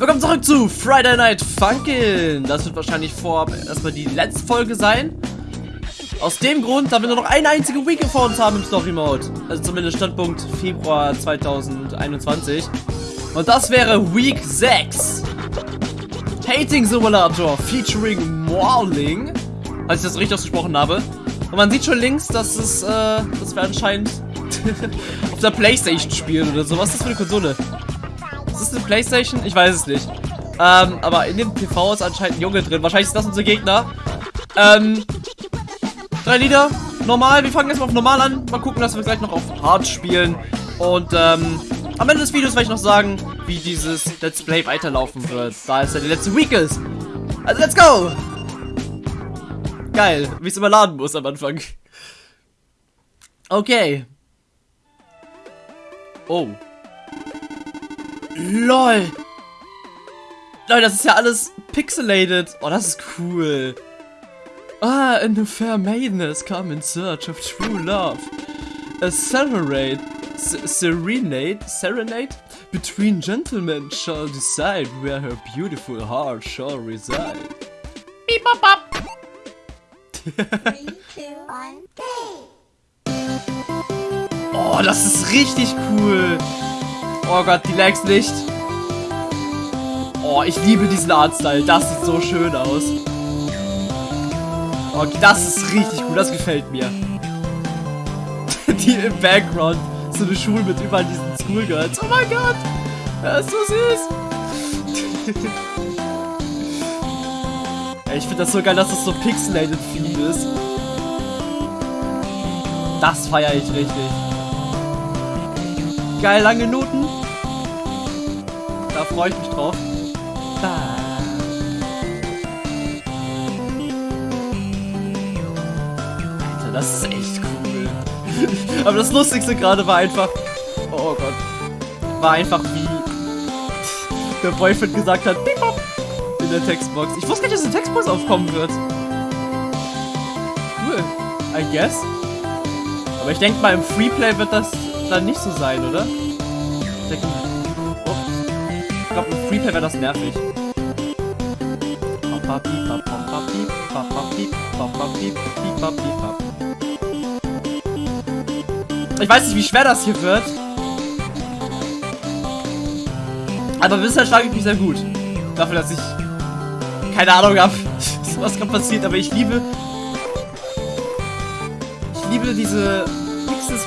Willkommen zurück zu Friday Night Funkin'. Das wird wahrscheinlich vorab erstmal die letzte Folge sein. Aus dem Grund, da wir nur noch eine einzige Week vor uns haben im Story Mode. Also zumindest Standpunkt Februar 2021. Und das wäre Week 6. Hating Simulator featuring Morling. Als ich das richtig ausgesprochen habe. Und man sieht schon links, dass es, äh, dass wir anscheinend auf der Playstation spielen oder so. Was ist das für eine Konsole? Ist das eine Playstation? Ich weiß es nicht. Ähm, aber in dem PV ist anscheinend ein Junge drin. Wahrscheinlich ist das unser Gegner. Ähm, drei Lieder. Normal. Wir fangen erstmal auf normal an. Mal gucken, dass wir gleich noch auf hart spielen. Und, ähm, am Ende des Videos werde ich noch sagen, wie dieses Let's Play weiterlaufen wird. Da es ja die letzte Week ist. Also, let's go! Geil, wie es immer laden muss am Anfang. Okay. Oh. LOL. Leute, das ist ja alles pixelated. Oh, das ist cool. Ah, and a fair maiden has come in search of true love. A serenade, serenade, serenade between gentlemen shall decide where her beautiful heart shall reside. Beep, bop, bop. Three, two, one, go! Oh, das ist richtig cool. Oh Gott, die Lags nicht. Oh, ich liebe diesen Artstyle. Das sieht so schön aus. Okay, das ist richtig cool. Das gefällt mir. die im Background. So eine Schule mit überall diesen Schoolgirls. Oh mein Gott. Das ist so süß. Ey, ich finde das so geil, dass das so pixelated Theme ist. Das feiere ich richtig. Geil, lange Noten. Freue ich mich drauf. Da. Alter, das ist echt cool. Aber das Lustigste gerade war einfach... Oh Gott. War einfach wie... Der Boyfriend gesagt hat... In der Textbox. Ich wusste gar nicht, dass eine Textbox aufkommen wird. Cool. I guess. Aber ich denke mal, im Freeplay wird das dann nicht so sein, oder? Ich denke, oh. Ich glaube, im Freeplay wäre das nervig. Ich weiß nicht, wie schwer das hier wird. Aber bisher schlage ich mich sehr gut. Dafür, dass ich keine Ahnung habe, was gerade passiert. Aber ich liebe... Ich liebe diese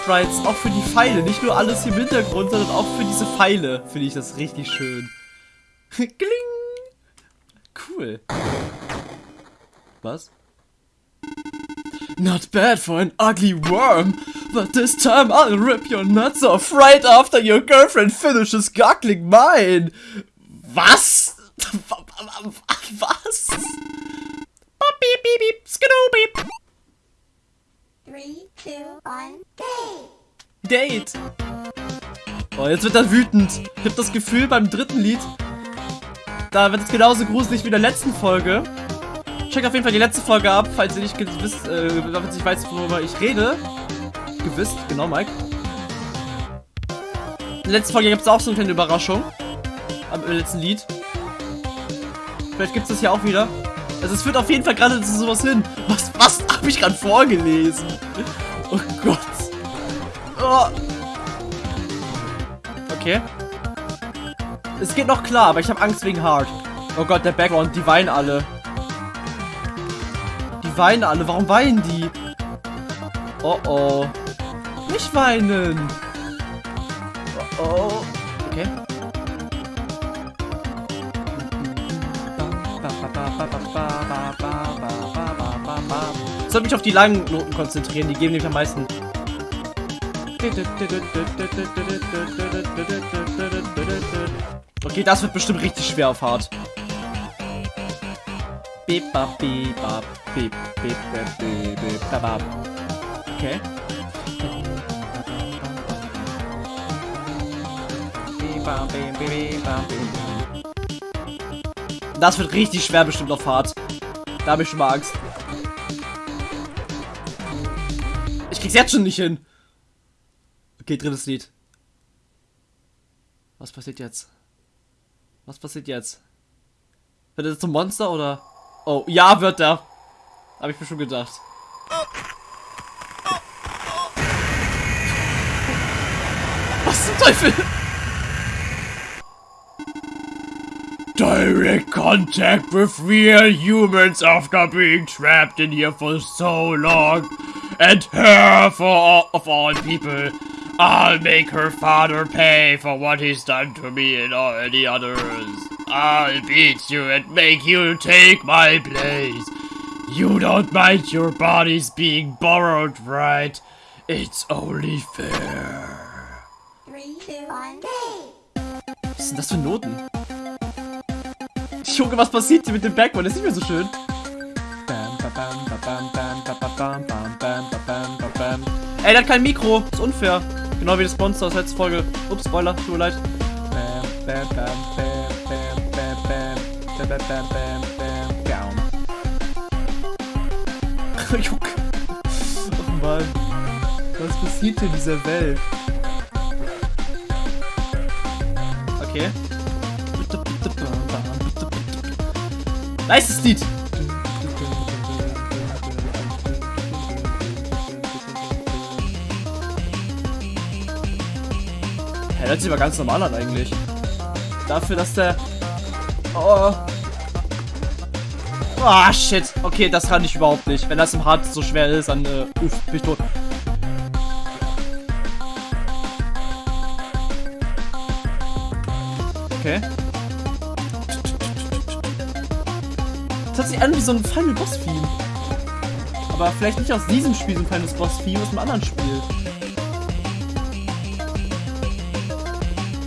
Pixel-Sprites auch für die Pfeile. Nicht nur alles hier im Hintergrund, sondern auch für diese Pfeile. Finde ich das richtig schön. Kling! Cool. Was? Not bad for an ugly worm, but this time I'll rip your nuts off right after your girlfriend finishes goggling mine. Was? Was? Beep, beep, beep, skidoo, Three, two, one, go! Date. Oh, jetzt wird er wütend. Ich habe das Gefühl, beim dritten Lied, da wird es genauso gruselig wie in der letzten Folge. Checkt auf jeden Fall die letzte Folge ab, falls ihr nicht wisst, äh, falls nicht weiß, worüber ich rede. Gewiss, genau, Mike. In der letzten Folge gibt es auch so eine kleine Überraschung. Am letzten Lied. Vielleicht gibt es das hier auch wieder. Also es führt auf jeden Fall gerade zu sowas hin. Was, was habe ich gerade vorgelesen? Oh Gott. Oh. Okay. Es geht noch klar, aber ich habe Angst wegen Hard. Oh Gott, der Background, die weinen alle. Die weinen alle. Warum weinen die? Oh oh. Nicht weinen. Oh oh. Okay. Sollte mich auf die langen Noten konzentrieren, die geben nämlich am meisten. Okay, das wird bestimmt richtig schwer auf hart. Okay. Das wird richtig schwer bestimmt auf hart. Da habe ich schon mal Angst. Krieg's jetzt schon nicht hin. Okay, drittes Lied. Was passiert jetzt? Was passiert jetzt? Wird er zum Monster oder? Oh, ja, wird er. Habe ich mir schon gedacht. Was zum Teufel? Direct contact with real humans after being trapped in here for so long. And her for all, of all people. I'll make her father pay for what he's done to me and all the others. I'll beat you and make you take my place. You don't mind your bodies being borrowed, right? It's only fair. Three, two, one, go. Was sind das für Noten? Junge, was passiert hier mit dem Backbone? Das ist nicht mehr so schön. Bam, ba, bam, ba, bam, bam, ba, ba, bam, bam, bam, Ey, der hat kein Mikro. Ist unfair. Genau wie das Monster aus letzter Folge. Ups, Spoiler, tut mir leid. Juck. Ach Mann. Was passiert in dieser Welt? Okay. Nice Lied! Ja, hört sich aber ganz normal an eigentlich. Dafür, dass der... Oh. Ah, shit. Okay, das kann ich überhaupt nicht. Wenn das im Hard so schwer ist, dann äh, uff, bin ich tot. Okay. Das hört sich an wie so ein Final Boss Theme. Aber vielleicht nicht aus diesem Spiel so ein Final Boss Theme, aus einem anderen Spiel.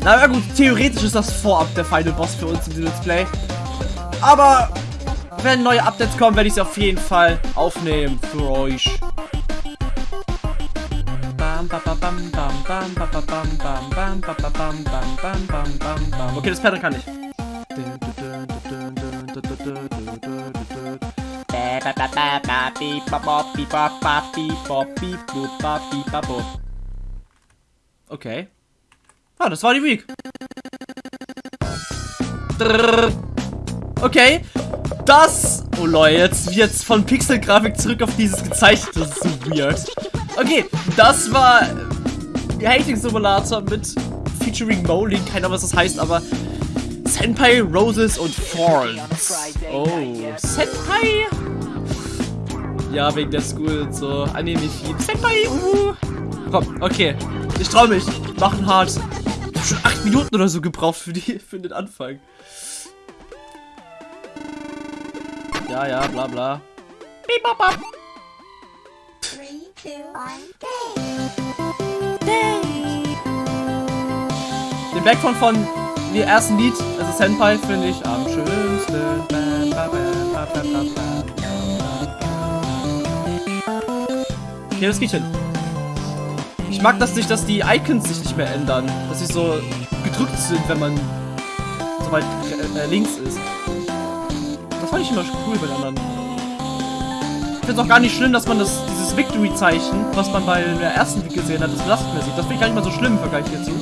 Na ja, gut, theoretisch ist das vorab der Final Boss für uns in diesem Let's Play. Aber wenn neue Updates kommen, werde ich sie auf jeden Fall aufnehmen für euch. Okay, das Pattern kann ich. Okay. Ah, das war die Week. Okay. Das. Oh Leute, jetzt jetzt von Pixelgrafik zurück auf dieses gezeichnete. Das ist so weird. Okay, das war äh, Hating Simulator mit featuring Moling. Keine Ahnung, was das heißt, aber Senpai, Roses und Thorns. Oh, Senpai? Ja, wegen der School und so. Anime-Feed. Senpai, uh. Komm, okay. Ich trau mich. Machen hart. Schon acht Minuten oder so gebraucht für, die, für den Anfang. Ja, ja, bla bla. Bop. Three, two, one. Den Background von dem ersten Lied, also Senpai, finde ich am schönsten. Okay, das geht hin. Ich mag das nicht, dass die Icons sich nicht mehr ändern. Dass sie so gedrückt sind, wenn man so weit äh, äh, links ist. Das fand ich immer cool bei den anderen. Ich finde es auch gar nicht schlimm, dass man das, dieses Victory-Zeichen, was man bei der ersten Week gesehen hat, das belastet mehr sieht. Das finde ich gar nicht mal so schlimm im Vergleich hierzu.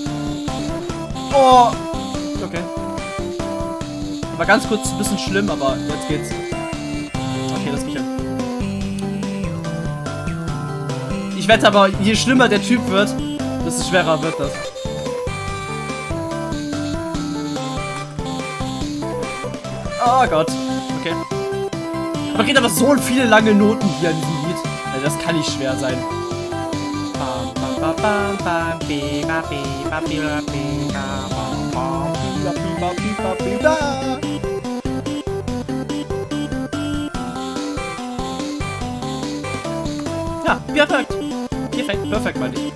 Oh! Okay. War ganz kurz ein bisschen schlimm, aber jetzt geht's. Ich wette aber, je schlimmer der Typ wird, desto schwerer wird das. Oh Gott. Okay. Aber geht aber so viele lange Noten hier in diesem Lied. Also das kann nicht schwer sein. Ja, perfekt. Perfekt, perfekt, meine ich.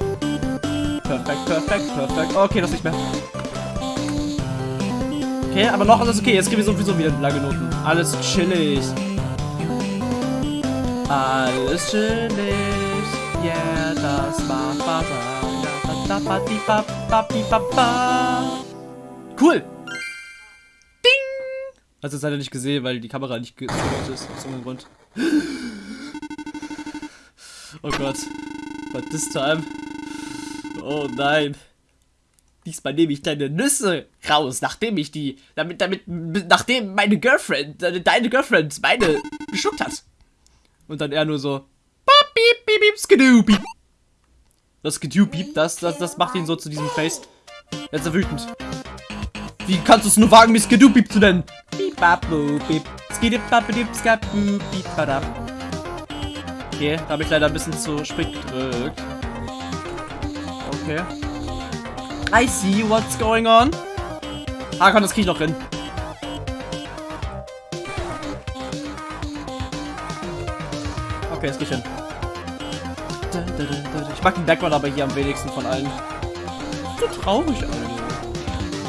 Perfekt, perfekt, perfekt. Okay, das nicht mehr. Okay, aber noch alles okay. Jetzt kriegen wir sowieso wieder lange Noten. Alles chillig. Alles chillig. Yeah, das war Baba. Cool. Ding. Hast du es leider nicht gesehen, weil die Kamera nicht gesehen ist. Aus irgendeinem Grund. Oh Gott. But this time. Oh nein. Diesmal nehme ich deine Nüsse raus, nachdem ich die, damit, damit, nachdem meine Girlfriend, deine, Girlfriend meine geschluckt hat. Und dann er nur so, bop, beep, beep, beep, skidoo, beep. Das skidoo, beep, das, das, das macht ihn so zu diesem Face. Jetzt ist er wütend. Wie kannst du es nur wagen, mich skidoo, beep zu nennen? Beep, bap, boop, beep, skidoo, bap, beep, skaboo, beep, badab. Okay, da habe ich leider ein bisschen zu spät gedrückt. Okay. I see what's going on. Ah, komm, das krieg ich noch hin. Okay, das krieg ich hin. Ich mag den Background aber hier am wenigsten von allen. So traurig alle.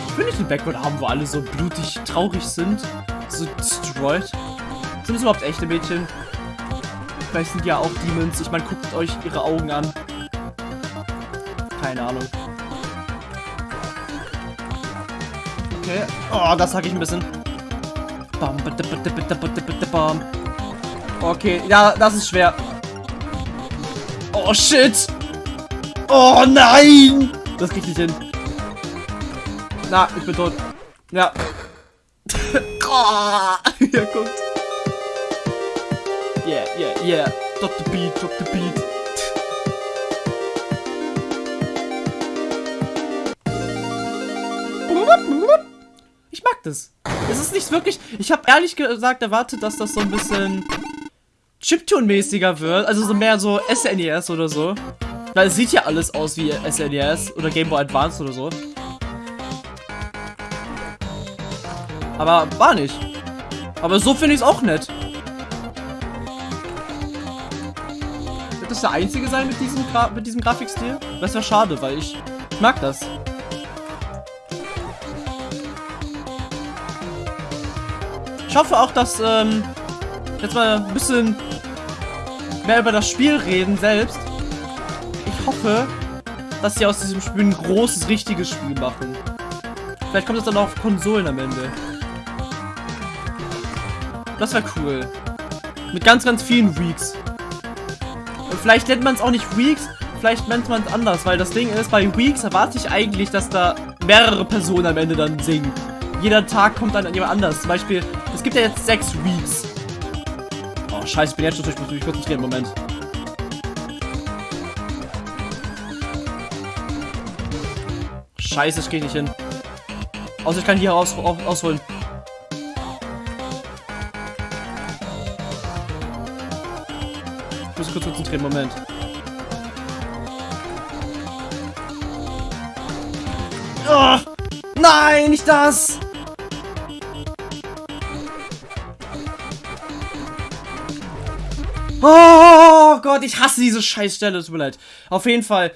Ich will nicht einen Background haben, wo alle so blutig traurig sind. So destroyed. Sind das überhaupt echte Mädchen? Vielleicht sind ja auch Demons. Ich meine, guckt euch ihre Augen an. Keine Ahnung. Okay. Oh, das sag ich ein bisschen. Bam, bitte, bitte, bitte, bitte, bitte, bam. Okay, ja, das ist schwer. Oh, shit. Oh, nein. Das krieg ich nicht hin. Na, ich bin tot. Ja. oh, ja, guckt. Yeah, yeah, yeah. Drop the beat, drop the beat. Ich mag das. Es ist nicht wirklich... Ich habe ehrlich gesagt erwartet, dass das so ein bisschen Chiptune-mäßiger wird. Also so mehr so SNES oder so. Weil es sieht ja alles aus wie SNES oder Game Boy Advance oder so. Aber war nicht. Aber so finde ich es auch nett. Das der einzige sein mit diesem, Gra mit diesem Grafikstil? Das wäre schade, weil ich, ich mag das. Ich hoffe auch, dass ähm, jetzt mal ein bisschen mehr über das Spiel reden selbst. Ich hoffe, dass sie aus diesem Spiel ein großes, richtiges Spiel machen. Vielleicht kommt das dann auch auf Konsolen am Ende. Das wäre cool. Mit ganz, ganz vielen Weeks. Vielleicht nennt man es auch nicht Weeks, vielleicht nennt man es anders, weil das Ding ist, bei Weeks erwarte ich eigentlich, dass da mehrere Personen am Ende dann singen. Jeder Tag kommt dann jemand anders. Zum Beispiel, es gibt ja jetzt sechs Weeks. Oh, scheiße, ich bin jetzt schon durch, ich muss mich konzentrieren, Moment. Scheiße, ich gehe nicht hin. Außer ich kann hier raus, aus, ausholen. Kurz konzentrieren, Moment. Oh, nein, nicht das! Oh Gott, ich hasse diese Scheißstelle, tut mir leid. Auf jeden Fall,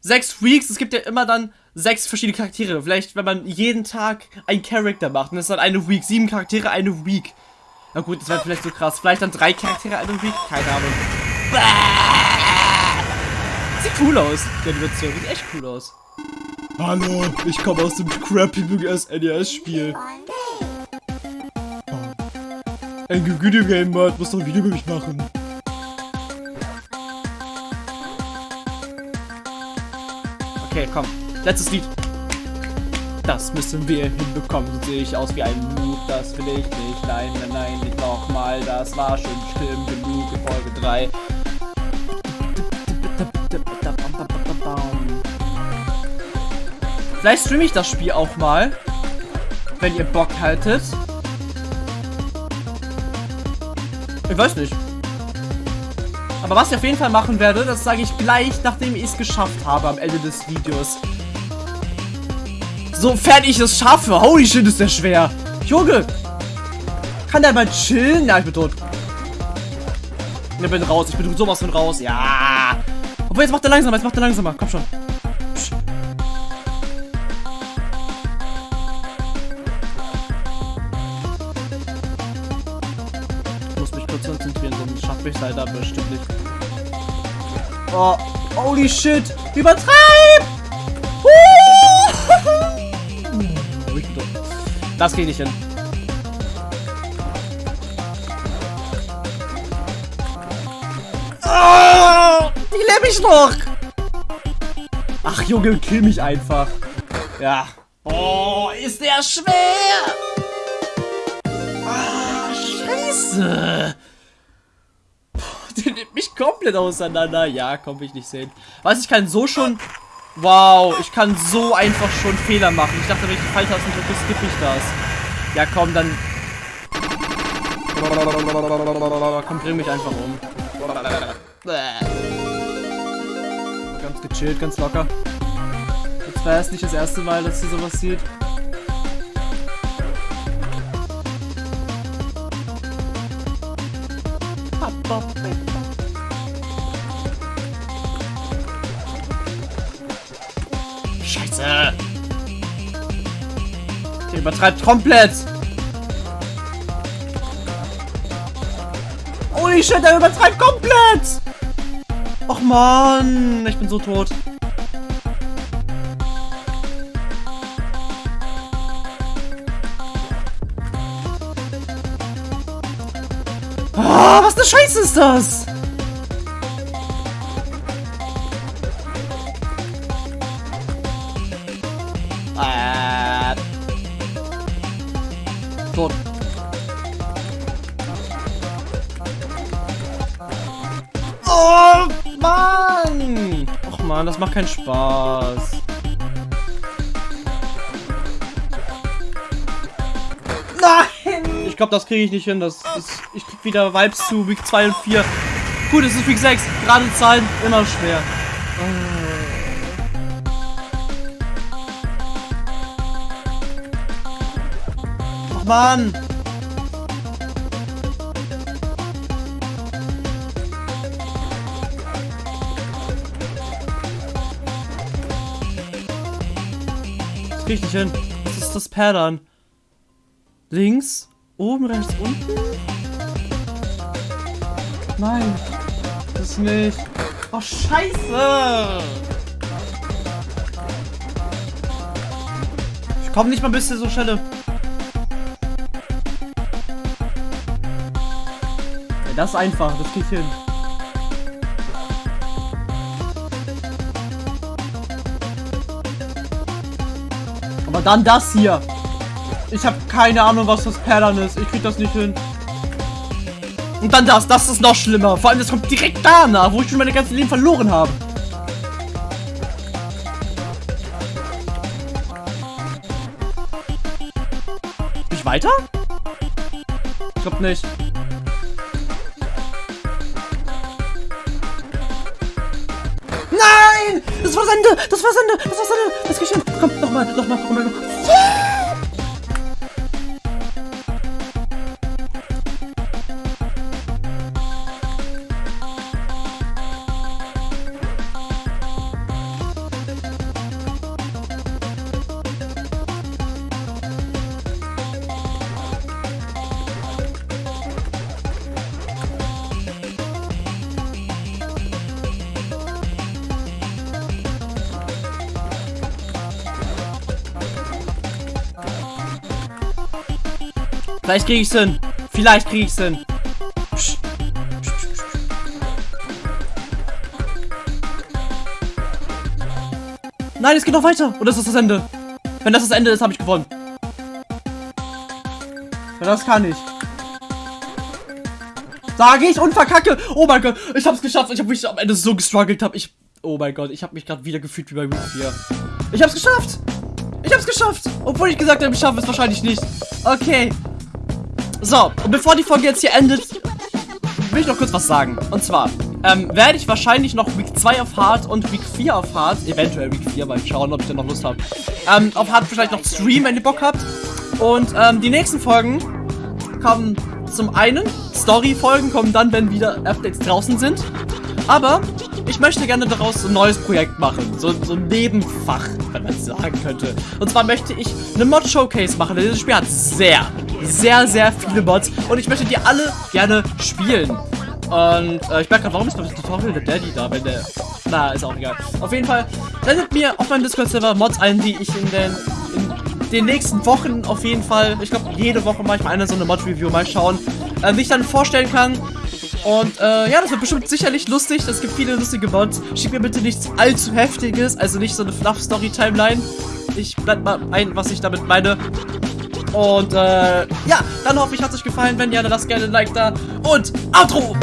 sechs Weeks, es gibt ja immer dann sechs verschiedene Charaktere. Vielleicht, wenn man jeden Tag einen Charakter macht, und das ist dann eine Week, sieben Charaktere, eine Week. Na gut, das wäre vielleicht so krass. Vielleicht dann drei Charaktere, eine Week, keine Ahnung. Sieht cool aus, die Animation, sieht echt cool aus. Hallo, ich komme aus dem crappy SNES-Spiel. Ein Videogame-Mod muss doch ein Video über mich machen. Okay, komm. Letztes Lied. Das müssen wir hinbekommen. Sehe ich aus wie ein Noob. Das will ich nicht. Nein, nein, nein, nicht nochmal. Das war schon schlimm genug in Folge 3. Vielleicht streame ich das Spiel auch mal. Wenn ihr Bock haltet. Ich weiß nicht. Aber was ich auf jeden Fall machen werde, das sage ich gleich, nachdem ich es geschafft habe am Ende des Videos. Sofern ich es schaffe. Holy shit, ist der schwer. Junge. Kann der mal chillen? Ja, ich bin tot. Ich bin raus. Ich bin sowas von raus. Ja. Obwohl, jetzt macht er langsamer. Jetzt macht er langsamer. Komm schon. Psch. Ich muss mich kurz konzentrieren, sonst schaffe ich es leider bestimmt nicht. Oh, holy shit. Übertreib! Das geht nicht hin. Die lebe ich noch. Ach, Junge, kill mich einfach. Ja. Oh, ist der schwer! Ah, scheiße! Puh, der nimmt mich komplett auseinander. Ja, komm, will ich nicht sehen. Was, ich kann so schon... Wow, ich kann so einfach schon Fehler machen. Ich dachte, wenn ich die Pfeiltasten drücke, skippe ich das. Ja, komm, dann... Komm, bring mich einfach um. Ganz gechillt, ganz locker. Jetzt war es nicht das erste Mal, dass sie sowas sieht. Scheiße! Der übertreibt komplett! Holy shit, der übertreibt komplett! Och man, ich bin so tot. Ah, was eine Scheiße ist das? Och man, das macht keinen Spaß. Nein! Ich glaube, das kriege ich nicht hin. Das ist, ich krieg wieder Vibes zu Week 2 und 4. Gut, es ist Week 6. Gerade Zahlen immer schwer. Ach Mann! Das nicht hin. Was ist das Pattern? Links? Oben, rechts, unten? Nein. Das nicht. Oh, scheiße! Ich komme nicht mal bis zu so Stelle. Das ist einfach, das ich hin. Dann das hier. Ich habe keine Ahnung, was das Pattern ist. Ich krieg das nicht hin. Und dann das. Das ist noch schlimmer. Vor allem, das kommt direkt danach, wo ich schon meine ganze Leben verloren habe. Ich weiter? Ich glaub nicht. Das war Sende! Das war Sende! Das war Sende! Das geht hin! Komm, nochmal, nochmal, nochmal. Vielleicht krieg ich's hin. Vielleicht krieg ich's hin. Psst. Nein, es geht noch weiter. Das ist das Ende. Wenn das das Ende ist, habe ich gewonnen. Das kann ich. Sage ich und verkacke. Oh mein Gott, ich hab's geschafft. Ich habe mich am Ende so gestruggelt. Hab ich. Oh mein Gott, ich habe mich gerade wieder gefühlt wie bei Week 4. Ich hab's geschafft. Ich hab's geschafft. Obwohl ich gesagt habe, ich schaffe es wahrscheinlich nicht. Okay. So, und bevor die Folge jetzt hier endet, will ich noch kurz was sagen. Und zwar, ähm, werde ich wahrscheinlich noch Week 2 auf Hard und Week 4 auf Hard, eventuell Week 4, mal schauen, ob ich da noch Lust habe, ähm, auf Hard vielleicht noch streamen, wenn ihr Bock habt. Und, ähm, die nächsten Folgen kommen zum einen, Story-Folgen kommen dann, wenn wieder Updates draußen sind. Aber ich möchte gerne daraus ein neues Projekt machen. So, so ein Nebenfach, wenn man es sagen könnte. Und zwar möchte ich eine Mod-Showcase machen. Denn dieses Spiel hat sehr, sehr, sehr viele Mods. Und ich möchte die alle gerne spielen. Und äh, ich merke gerade, warum ist das Tutorial der Daddy da, wenn der... Na, ist auch egal. Auf jeden Fall, sendet mir auf meinem Discord-Server Mods ein, die ich in den, in den nächsten Wochen auf jeden Fall, ich glaube jede Woche mache ich mal eine so eine Mod-Review, mal schauen, äh, wie ich dann vorstellen kann. Und äh, ja, das wird bestimmt sicherlich lustig. Es gibt viele lustige Mods. Schickt mir bitte nichts allzu heftiges, also nicht so eine Fluff-Story-Timeline. Ich blend mal ein, was ich damit meine. Und äh, ja, dann hoffe ich, hat es euch gefallen. Wenn ja, dann lasst gerne ein Like da. Und Outro!